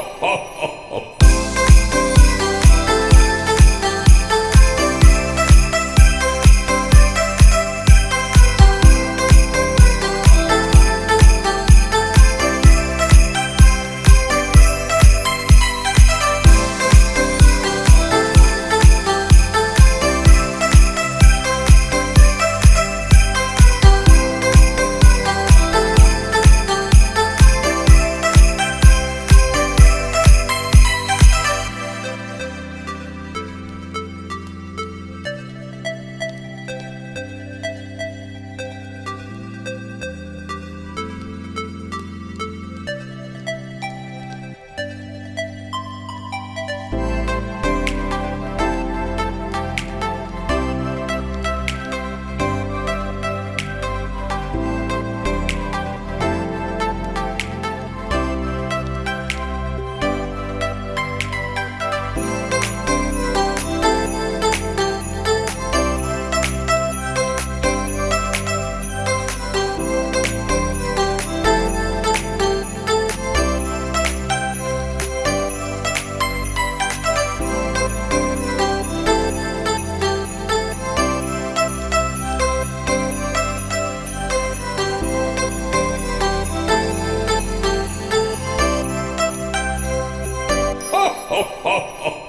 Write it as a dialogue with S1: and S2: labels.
S1: ho, ho. 哈哈哈哈